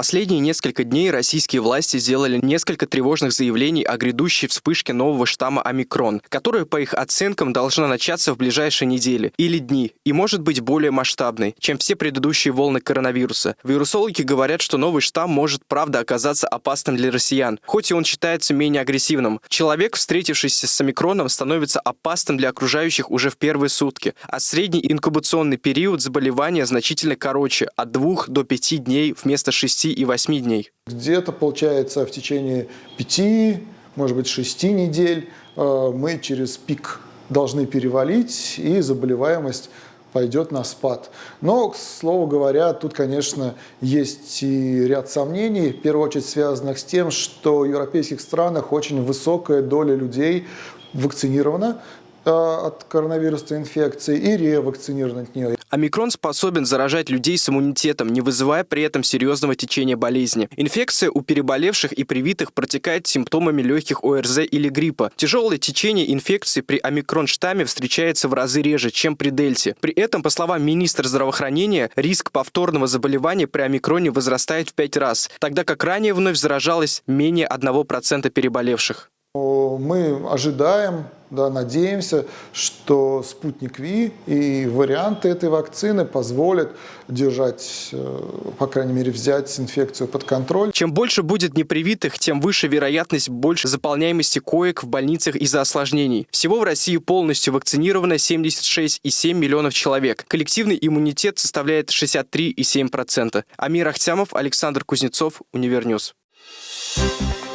последние несколько дней российские власти сделали несколько тревожных заявлений о грядущей вспышке нового штамма омикрон, которая, по их оценкам, должна начаться в ближайшие недели или дни и может быть более масштабной, чем все предыдущие волны коронавируса. Вирусологи говорят, что новый штамм может, правда, оказаться опасным для россиян, хоть и он считается менее агрессивным. Человек, встретившийся с омикроном, становится опасным для окружающих уже в первые сутки, а средний инкубационный период заболевания значительно короче, от 2 до 5 дней вместо 6 и 8 дней. Где-то, получается, в течение 5, может быть, 6 недель э, мы через пик должны перевалить, и заболеваемость пойдет на спад. Но, к слову говоря, тут, конечно, есть и ряд сомнений, в первую очередь связанных с тем, что в европейских странах очень высокая доля людей вакцинирована от коронавирусной инфекции и ревакцинированы от нее. Омикрон способен заражать людей с иммунитетом, не вызывая при этом серьезного течения болезни. Инфекция у переболевших и привитых протекает симптомами легких ОРЗ или гриппа. Тяжелое течение инфекции при омикрон-штамме встречается в разы реже, чем при дельте. При этом, по словам министра здравоохранения, риск повторного заболевания при омикроне возрастает в 5 раз, тогда как ранее вновь заражалось менее 1% переболевших. Мы ожидаем, да, надеемся, что Спутник V и варианты этой вакцины позволят держать, э, по крайней мере, взять инфекцию под контроль. Чем больше будет непривитых, тем выше вероятность больше заполняемости коек в больницах из-за осложнений. Всего в России полностью вакцинировано 76,7 миллионов человек. Коллективный иммунитет составляет 63,7%. Амир Ахтямов, Александр Кузнецов, Univer News. Thank you